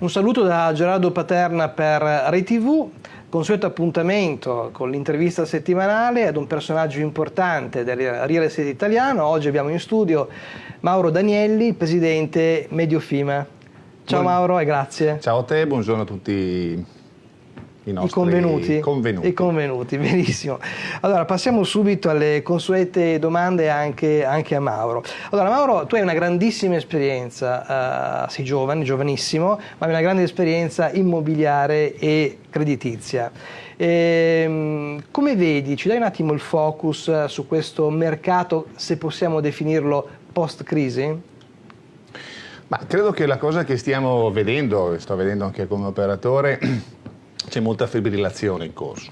Un saluto da Gerardo Paterna per Rai TV, consueto appuntamento con l'intervista settimanale ad un personaggio importante del real estate italiano. Oggi abbiamo in studio Mauro Danielli, presidente Mediofima. Ciao Buon... Mauro e grazie. Ciao a te, buongiorno a tutti i nostri I convenuti. convenuti. I convenuti, benissimo. Allora passiamo subito alle consuete domande anche, anche a Mauro. Allora Mauro, tu hai una grandissima esperienza, uh, sei giovane, giovanissimo, ma hai una grande esperienza immobiliare e creditizia. E, ehm, come vedi, ci dai un attimo il focus su questo mercato, se possiamo definirlo post-crisi? Ma credo che la cosa che stiamo vedendo, sto vedendo anche come operatore, c'è molta fibrillazione in corso.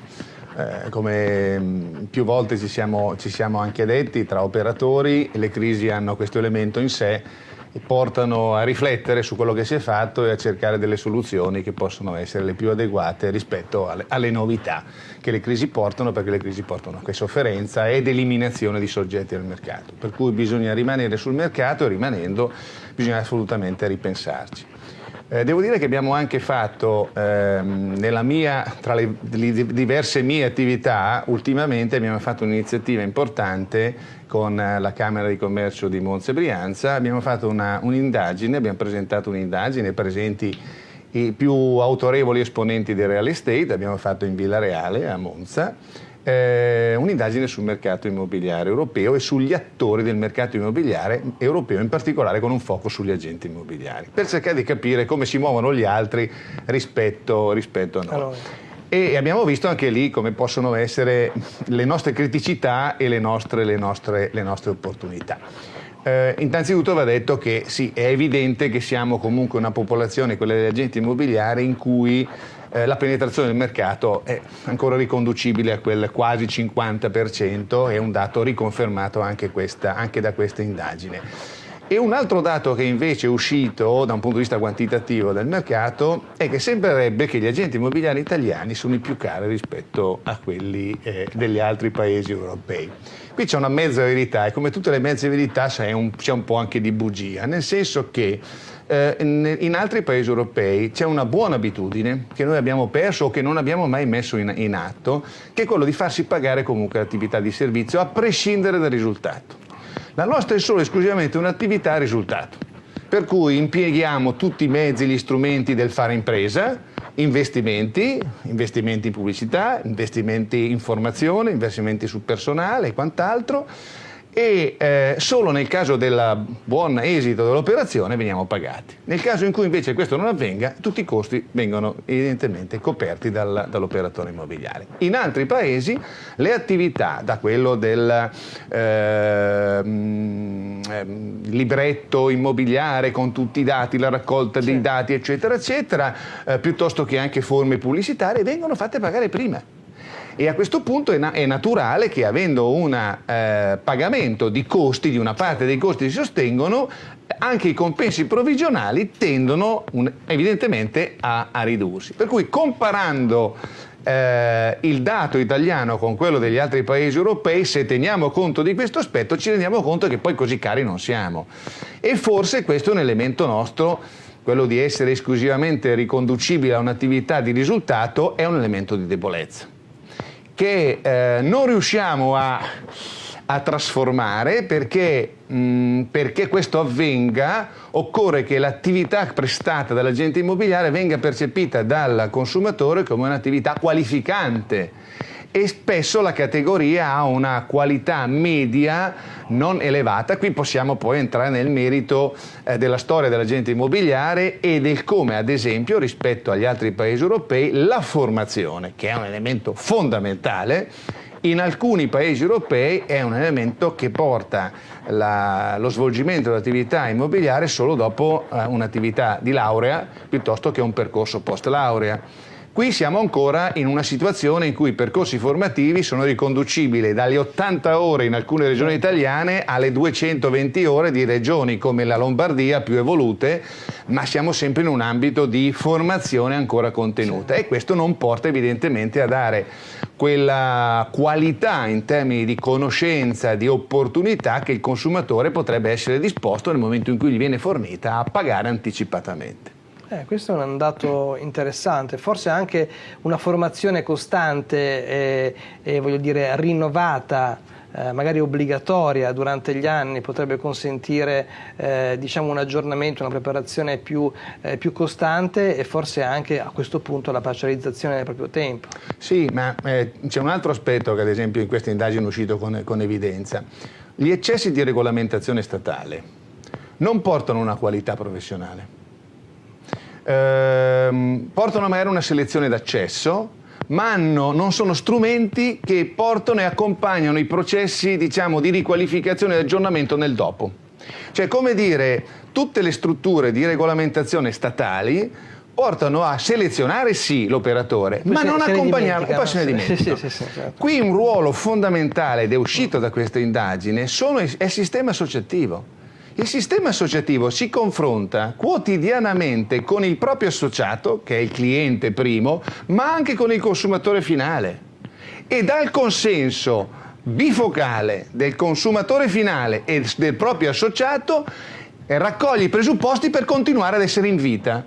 Eh, come mm, più volte ci siamo, ci siamo anche detti, tra operatori le crisi hanno questo elemento in sé e portano a riflettere su quello che si è fatto e a cercare delle soluzioni che possono essere le più adeguate rispetto alle, alle novità che le crisi portano, perché le crisi portano anche sofferenza ed eliminazione di soggetti al mercato. Per cui bisogna rimanere sul mercato e rimanendo bisogna assolutamente ripensarci. Eh, devo dire che abbiamo anche fatto, ehm, mia, tra le, le, diverse mie attività, ultimamente abbiamo fatto un'iniziativa importante con eh, la Camera di Commercio di Monza e Brianza, abbiamo fatto un'indagine, un abbiamo presentato un'indagine presenti i più autorevoli esponenti del real estate, abbiamo fatto in Villa Reale a Monza, eh, un'indagine sul mercato immobiliare europeo e sugli attori del mercato immobiliare europeo, in particolare con un foco sugli agenti immobiliari, per cercare di capire come si muovono gli altri rispetto, rispetto a noi. Allora. E abbiamo visto anche lì come possono essere le nostre criticità e le nostre, le nostre, le nostre opportunità. Eh, innanzitutto va detto che sì, è evidente che siamo comunque una popolazione, quella degli agenti immobiliari, in cui eh, la penetrazione del mercato è ancora riconducibile a quel quasi 50%, è un dato riconfermato anche, questa, anche da questa indagine. E un altro dato che invece è uscito da un punto di vista quantitativo del mercato è che sembrerebbe che gli agenti immobiliari italiani sono i più cari rispetto a quelli eh, degli altri paesi europei. Qui c'è una mezza verità e come tutte le mezze verità c'è un, un po' anche di bugia, nel senso che eh, in, altri paesi europei c'è una buona abitudine che noi abbiamo perso o che non abbiamo mai messo in, in atto, che è quello di farsi pagare comunque l'attività di servizio a prescindere dal risultato. La nostra è solo esclusivamente un'attività a risultato, per cui impieghiamo tutti i mezzi, gli strumenti del fare impresa, investimenti, investimenti in pubblicità, investimenti in formazione, investimenti sul personale e quant'altro, e eh, solo nel caso del buon esito dell'operazione veniamo pagati. Nel caso in cui invece questo non avvenga, tutti i costi vengono evidentemente coperti dal, dall'operatore immobiliare. In altri paesi le attività, da quello del eh, libretto immobiliare con tutti i dati, la raccolta dei dati, eccetera, eccetera, eh, piuttosto che anche forme pubblicitarie, vengono fatte pagare prima e a questo punto è, na è naturale che avendo un eh, pagamento di costi, di una parte dei costi si sostengono, anche i compensi provvigionali tendono un, evidentemente a, a, ridursi. Per cui comparando eh, il dato italiano con quello degli altri paesi europei, se teniamo conto di questo aspetto ci rendiamo conto che poi così cari non siamo. E forse questo è un elemento nostro quello di essere esclusivamente riconducibile a un'attività di risultato è un elemento di debolezza che eh, non riusciamo a, a trasformare perché, mm, perché, questo avvenga occorre che l'attività prestata dall'agente immobiliare venga percepita dal consumatore come un'attività qualificante e spesso la categoria ha una qualità media non elevata. Qui possiamo poi entrare nel merito eh, della storia dell'agente immobiliare e del come, ad esempio, rispetto agli altri paesi europei, la formazione, che è un elemento fondamentale, in alcuni paesi europei è un elemento che porta la, lo svolgimento dell'attività immobiliare solo dopo eh, un'attività di laurea piuttosto che un percorso post laurea. Qui siamo ancora in una situazione in cui i percorsi formativi sono riconducibili dalle 80 ore in alcune regioni italiane alle 220 ore di regioni come la Lombardia più evolute, ma siamo sempre in un ambito di formazione ancora contenuta. E questo non porta evidentemente a dare quella qualità in termini di conoscenza, di opportunità che il consumatore potrebbe essere disposto nel momento in cui gli viene fornita a pagare anticipatamente. Eh, questo è un dato interessante, forse anche una formazione costante e, e voglio dire rinnovata eh, magari obbligatoria durante gli anni potrebbe consentire eh, diciamo un aggiornamento, una preparazione più, eh, più, costante e forse anche a questo punto la parcializzazione del proprio tempo. Sì, ma eh, c'è un altro aspetto che ad esempio in questa indagine è uscito con, con evidenza. Gli eccessi di regolamentazione statale non portano una qualità professionale ehm, portano magari una selezione d'accesso, ma hanno, non sono strumenti che portano e accompagnano i processi diciamo, di riqualificazione e aggiornamento nel dopo. Cioè, come dire, tutte le strutture di regolamentazione statali portano a selezionare sì l'operatore, ma non accompagnarlo e poi se ne dimenticano. Sì, sì, sì, certo. Qui un ruolo fondamentale ed è uscito da questa indagine sono, è il sistema associativo. Il sistema associativo si confronta quotidianamente con il proprio associato, che è il cliente primo, ma anche con il consumatore finale. E dal consenso bifocale del consumatore finale e del proprio associato raccoglie i presupposti per continuare ad essere in vita.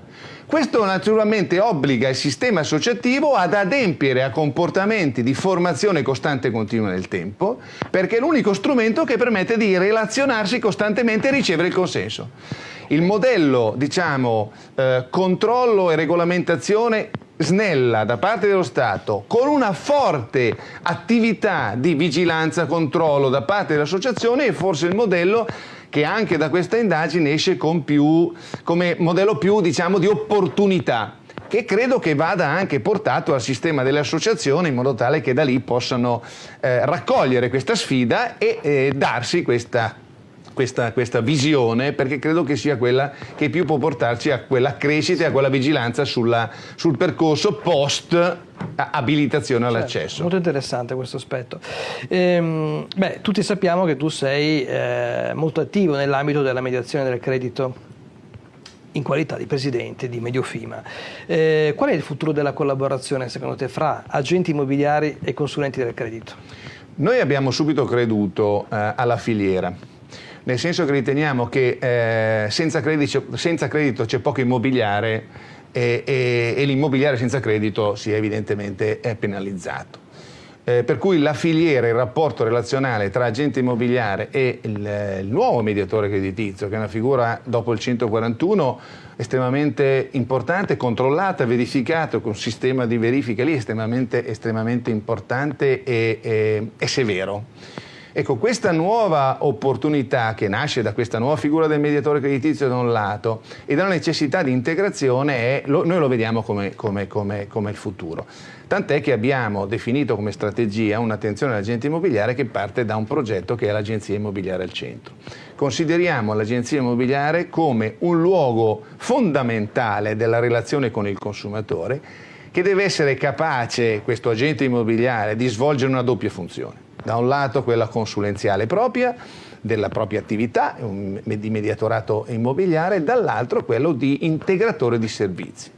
Questo naturalmente obbliga il sistema associativo ad adempiere a comportamenti di formazione costante e continua nel tempo, perché è l'unico strumento che permette di relazionarsi costantemente e ricevere il consenso. Il modello, diciamo, eh, controllo e regolamentazione snella da parte dello Stato con una forte attività di vigilanza, controllo da parte dell'associazione è forse il modello che anche da questa indagine esce più, come modello più diciamo, di opportunità che credo che vada anche portato al sistema delle associazioni in modo tale che da lì possano eh, raccogliere questa sfida e eh, darsi questa questa, questa, visione perché credo che sia quella che più può portarci a quella crescita e a quella vigilanza sulla, sul percorso post abilitazione certo, all'accesso. Molto interessante questo aspetto. Ehm, beh, tutti sappiamo che tu sei eh, molto attivo nell'ambito della mediazione del credito in qualità di presidente di Mediofima. Eh, qual è il futuro della collaborazione secondo te fra agenti immobiliari e consulenti del credito? Noi abbiamo subito creduto eh, alla filiera nel senso che riteniamo che eh, senza, credito, senza, credito, c'è poco immobiliare e, e, e l'immobiliare senza credito si è evidentemente penalizzato. Eh, per cui la filiera, il rapporto relazionale tra agente immobiliare e il, il, nuovo mediatore creditizio, che è una figura dopo il 141 estremamente importante, controllata, verificata, con un sistema di verifica lì estremamente, estremamente importante e, e, e severo. Ecco, questa nuova opportunità che nasce da questa nuova figura del mediatore creditizio da un lato e dalla necessità di integrazione, è, lo, noi lo vediamo come, come, come, come il futuro. Tant'è che abbiamo definito come strategia un'attenzione all'agente immobiliare che parte da un progetto che è l'Agenzia Immobiliare al Centro. Consideriamo l'Agenzia Immobiliare come un luogo fondamentale della relazione con il consumatore che deve essere capace, questo agente immobiliare, di svolgere una doppia funzione da un lato quella consulenziale propria, della propria attività di mediatorato immobiliare, dall'altro quello di integratore di servizi.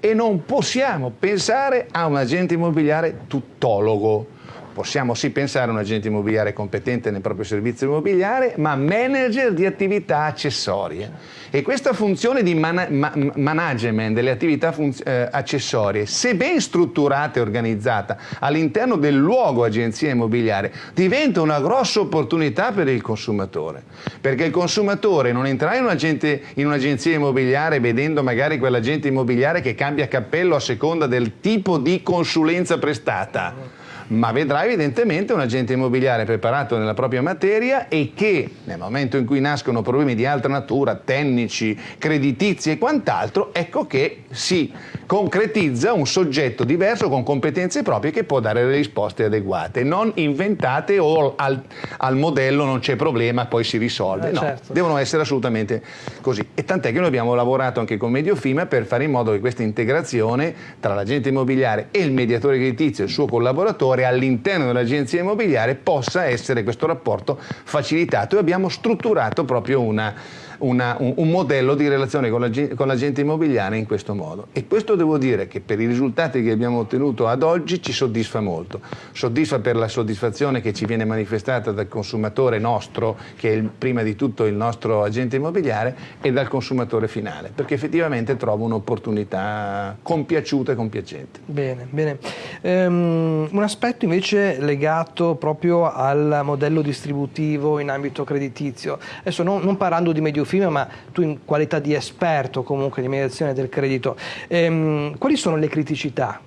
E non possiamo pensare a un agente immobiliare tuttologo, Possiamo sì pensare a un agente immobiliare competente nel proprio servizio immobiliare, ma manager di attività accessorie. E questa funzione di man ma management delle attività eh, accessorie, se ben strutturata e organizzata all'interno del luogo agenzia immobiliare, diventa una grossa opportunità per il consumatore. Perché il consumatore non entrerà in un'agenzia un immobiliare vedendo magari quell'agente immobiliare che cambia cappello a seconda del tipo di consulenza prestata ma vedrà evidentemente un agente immobiliare preparato nella propria materia e che nel momento in cui nascono problemi di altra natura, tecnici, creditizi e quant'altro, ecco che si concretizza un soggetto diverso con competenze proprie che può dare le risposte adeguate, non inventate o al, al modello non c'è problema, poi si risolve. Eh, no, certo. devono essere assolutamente così. E tant'è che noi abbiamo lavorato anche con Mediofima per fare in modo che questa integrazione tra l'agente immobiliare e il mediatore creditizio e il suo collaboratore fuori all'interno dell'agenzia immobiliare possa essere questo rapporto facilitato e abbiamo strutturato proprio una una, un, un, modello di relazione con, la, con l'agente immobiliare in questo modo. E questo devo dire che per i risultati che abbiamo ottenuto ad oggi ci soddisfa molto. Soddisfa per la soddisfazione che ci viene manifestata dal consumatore nostro, che è il, prima di tutto il nostro agente immobiliare, e dal consumatore finale, perché effettivamente trovo un'opportunità compiaciuta e compiacente. Bene, bene. Um, un aspetto invece legato proprio al modello distributivo in ambito creditizio. Adesso non, non parlando di medio Biofima, ma tu in qualità di esperto comunque di mediazione del credito, ehm, quali sono le criticità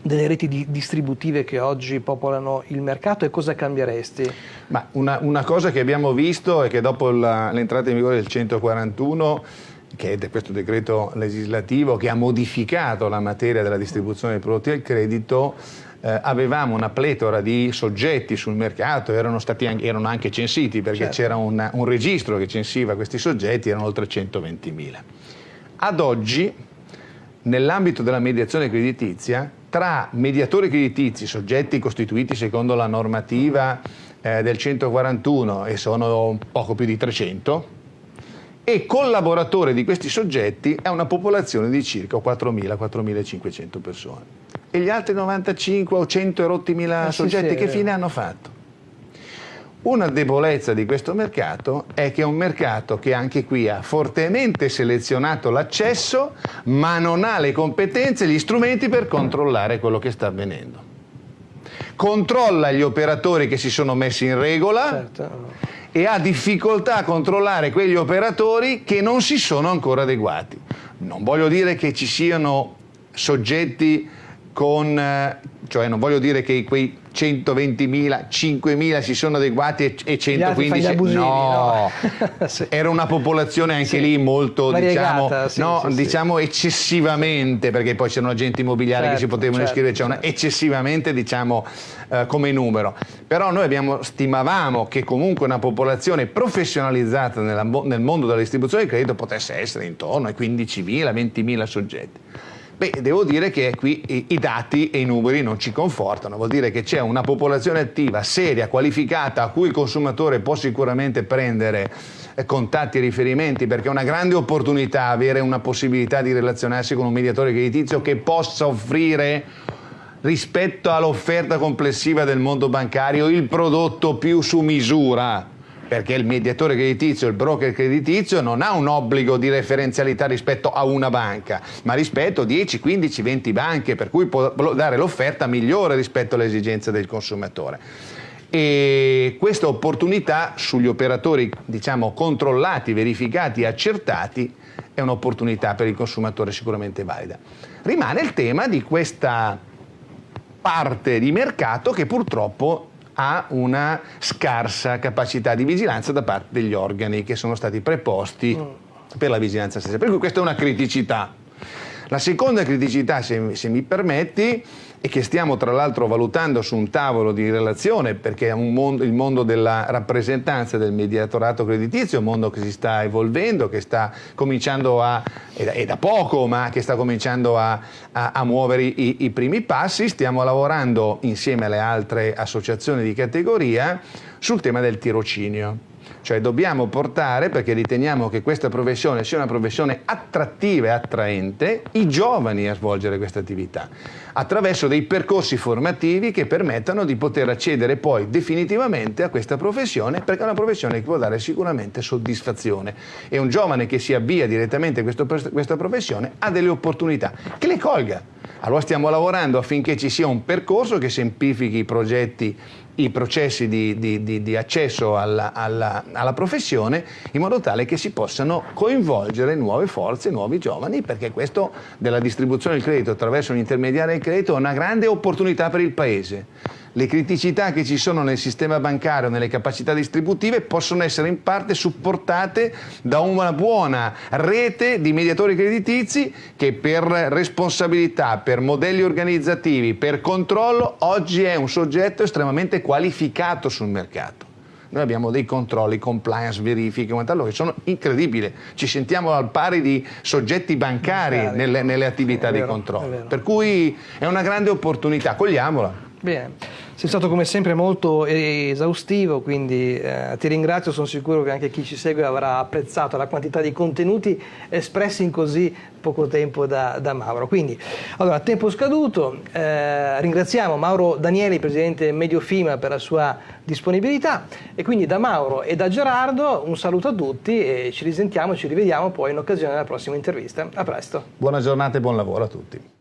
delle reti di distributive che oggi popolano il mercato e cosa cambieresti? Ma una, una cosa che abbiamo visto è che dopo l'entrata in vigore del 141 che è questo decreto legislativo che ha modificato la materia della distribuzione dei prodotti del credito, eh, avevamo una pletora di soggetti sul mercato, erano, anche, erano anche, censiti perché certo. c'era un, un, registro che censiva questi soggetti, erano oltre 120.000. Ad oggi, nell'ambito della mediazione creditizia, tra mediatori creditizi, soggetti costituiti secondo la normativa eh, del 141 e sono poco più di 300, e collaboratore di questi soggetti è una popolazione di circa 4.000-4.500 persone e gli altri 95 o 100 erotti mila eh, soggetti sì, che fine hanno fatto? Una debolezza di questo mercato è che è un mercato che anche qui ha fortemente selezionato l'accesso ma non ha le competenze e gli strumenti per controllare quello che sta avvenendo. Controlla gli operatori che si sono messi in regola certo. e ha difficoltà a controllare quegli operatori che non si sono ancora adeguati. Non voglio dire che ci siano soggetti con, eh, cioè non voglio dire che quei 120.000, 5.000 si sono adeguati e 115 abusini, no, no. sì. era una popolazione anche sì. lì molto diciamo, sì, no, diciamo eccessivamente perché poi c'erano agenti immobiliari certo, che si certo, potevano certo, iscrivere c'è una, certo. eccessivamente diciamo eh, come numero però noi abbiamo, stimavamo che comunque una popolazione professionalizzata nella, nel mondo della distribuzione di credito potesse essere intorno ai 15.000 20.000 soggetti Beh, devo dire che qui i, dati e i numeri non ci confortano, vuol dire che c'è una popolazione attiva, seria, qualificata, a cui il consumatore può sicuramente prendere eh, contatti e riferimenti perché è una grande opportunità avere una possibilità di relazionarsi con un mediatore creditizio che possa offrire rispetto all'offerta complessiva del mondo bancario il prodotto più su misura perché il mediatore creditizio, il broker creditizio non ha un obbligo di referenzialità rispetto a una banca, ma rispetto a 10, 15, 20 banche, per cui può dare l'offerta migliore rispetto alle esigenze del consumatore. E questa opportunità sugli operatori diciamo, controllati, verificati, accertati è un'opportunità per il consumatore sicuramente valida. Rimane il tema di questa parte di mercato che purtroppo ha una scarsa capacità di vigilanza da parte degli organi che sono stati preposti mm. per la vigilanza stessa. Per cui questa è una criticità. La seconda criticità, se, se mi permetti, e che stiamo tra l'altro valutando su un tavolo di relazione perché mondo, il mondo della rappresentanza del mediatorato creditizio è un mondo che si sta evolvendo, che sta cominciando a, è da, poco, ma che sta cominciando a, a, a muovere i, i primi passi, stiamo lavorando insieme alle altre associazioni di categoria sul tema del tirocinio. Cioè dobbiamo portare, perché riteniamo che questa professione sia una professione attrattiva e attraente, i giovani a svolgere questa attività, attraverso dei percorsi formativi che permettano di poter accedere poi definitivamente a questa professione, perché è una professione che può dare sicuramente soddisfazione. E un giovane che si avvia direttamente a questa professione ha delle opportunità, che le colga. Allora stiamo lavorando affinché ci sia un percorso che semplifichi i progetti i processi di, di, di, di accesso alla, alla, alla, professione in modo tale che si possano coinvolgere nuove forze, nuovi giovani, perché questo della distribuzione del credito attraverso un intermediario del credito è una grande opportunità per il Paese. Le criticità che ci sono nel sistema bancario, nelle capacità distributive, possono essere in parte supportate da una buona rete di mediatori creditizi che per responsabilità, per modelli organizzativi, per controllo, oggi è un soggetto estremamente qualificato sul mercato. Noi abbiamo dei controlli, compliance, verifiche, che sono incredibili. Ci sentiamo al pari di soggetti bancari nelle, nelle attività vero, di controllo. Per cui è una grande opportunità, cogliamola. Bene, sei stato come sempre molto esaustivo, quindi eh, ti ringrazio, sono sicuro che anche chi ci segue avrà apprezzato la quantità di contenuti espressi in così poco tempo da, da Mauro. Quindi, allora, tempo scaduto, eh, ringraziamo Mauro Danieli, presidente Mediofima, per la sua disponibilità e quindi da Mauro e da Gerardo un saluto a tutti e ci risentiamo, ci rivediamo poi in occasione della prossima intervista. A presto. Buona giornata e buon lavoro a tutti.